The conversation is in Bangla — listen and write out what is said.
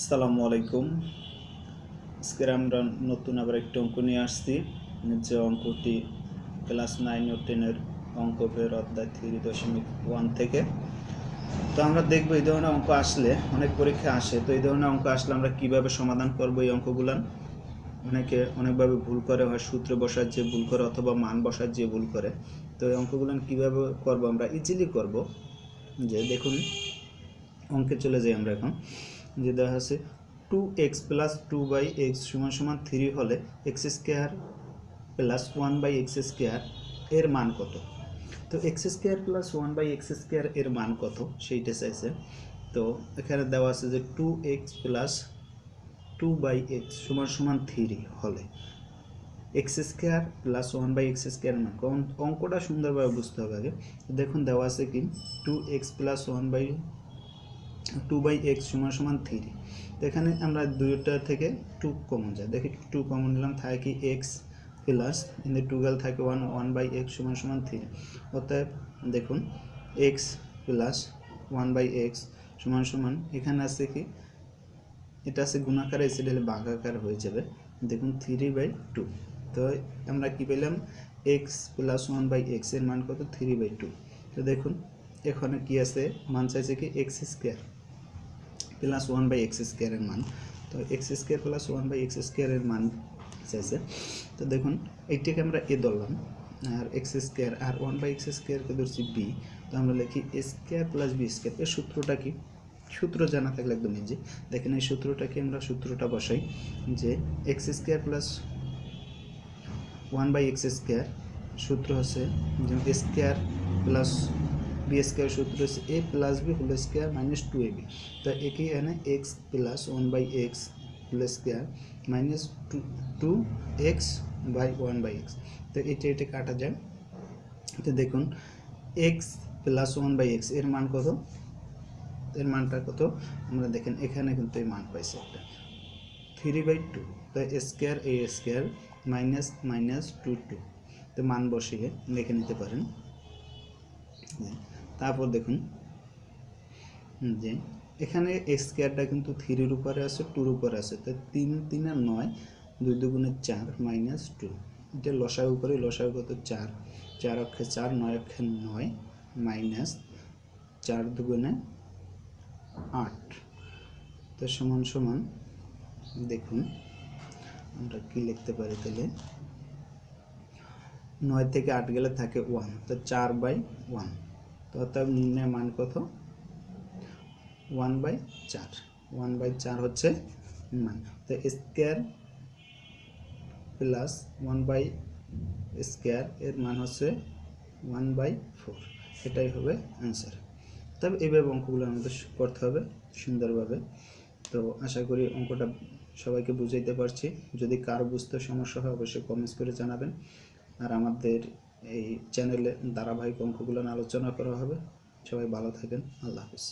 আসসালামু আলাইকুম। আজকে আমরা নতুন আবার একটি অঙ্ক নিয়ে আসছি। যে অঙ্কটি ক্লাস নাইন ও টেনের অঙ্ক ফের অধ্যায় থ্রি দশমিক ওয়ান থেকে। তো আমরা দেখব এই ধরনের অঙ্ক আসলে অনেক পরীক্ষা আসে। তো এই ধরনের অঙ্ক আসলে আমরা কীভাবে সমাধান করব এই অঙ্কগুলান? অনেকে অনেকভাবে ভুল করে, হয় সূত্র বসার যে ভুল করে অথবা মান বসার যে ভুল করে। তো এই অঙ্কগুলান কীভাবে করব আমরা ইজিলি করব। যে দেখুন, অঙ্কে চলে যাই আমরা এখন। যে দেখা আছে two x plus two by x সমান সমান থ্রি হলে x square plus one by x square এর মান কত? তো x square plus one by x square এর মান কত? সেইটা চাইছে। তো এখানে দেওয়া আছে যে two x plus two by x সমান সমান থ্রি হলে x square plus one by x square মান। অঙ্কটা সুন্দরভাবে বুঝতে হবে আগে। দেখুন দেওয়া আছে কি two x plus one by two by x সমান সমান থ্রি এখানে আমরা দুইটা থেকে টু কমন যায়। দেখি টু কমন নিলাম, থাকে এক্স প্লাস ইন টুয়েলভ থাকে ওয়ান ওয়ান বাই এক্স সমান সমান থ্রি অতএব দেখুন x plus one by x সমান সমান, এখানে আছে কি? এটা আছে গুণাকার এসে দিলে ভাগাকার হয়ে যাবে। দেখুন থ্রি বাই টু তো আমরা কি পেলাম? এক্স প্লাস ওয়ান বাই এক্সের মান কত? থ্রি বাই টু তো দেখুন এখানে কি আছে? মান চাইছে কি x square plus one by x স্কোয়ারের মান। তো x square plus one by x স্কোয়ারের মান চাইছে। তো দেখুন, এইটাকে আমরা এ ধরলাম, আর এক্স স্কোয়ার আর ওয়ান বাই এক্স স্কোয়ারকে ধরছি বি তো আমরা লিখি স্কোয়ার প্লাস বি স্কোয়ার এর সূত্রটা কি? সূত্র জানা থাকলে একদম ইজি দেখেন, এই সূত্রটাকে আমরা সূত্রটা বসাই যে x square plus one by x square সূত্র হচ্ছে যেমন স্কোয়ার প্লাস বি স্কোয়ার সূত্র হচ্ছে a plus b whole square minus two a b. তো একই এখানে x plus one by x whole square minus two two x by one by x তো এটা এটা কাটা যায় তো দেখুন এক্স প্লাস ওয়ান বাই এক্সের মান কত? এর মানটা কত? আমরা দেখেন, এখানে কিন্তু এই মান পাইছি একটা। থ্রি বাই টু তো square a square minus minus two two তো মান বসিয়ে লিখে নিতে পারেন। তারপর দেখুন যে এখানে স্কোয়ারটা কিন্তু থ্রির উপরে আছে টুর উপরে আছে। তো তিন তিন আর নয়, দুই দুগুণে চার মাইনাস টু এটা লসার উপরে লসার কত চার চার অক্ষে চার, নয় অক্ষে নয় মাইনাস চার দুগুণে আট। তো সমান সমান দেখুন, আমরা কি লিখতে পারি তাহলে? নয় থেকে আট গেলে থাকে ওয়ান তো চার বাই ওয়ান তো অর্থাৎ নির্ণয় মান কত? ওয়ান বাই চার ওয়ান বাই চার হচ্ছে মান। তো square plus one by square এর মান হচ্ছে ওয়ান বাই ফোর এটাই হবে অ্যান্সার তবে এইভাবে অঙ্কগুলো আমাদের করতে হবে সুন্দরভাবে। তো আশা করি অঙ্কটা সবাইকে বুঝাইতে পারছি। যদি কার বুঝতে সমস্যা হয়, অবশ্যই কমেন্টস করে জানাবেন। আর আমাদের এই চ্যানেলে ধারাবাহিক অঙ্কগুলো আলোচনা করা হবে। সবাই ভালো থাকেন। আল্লাহ হাফিজ।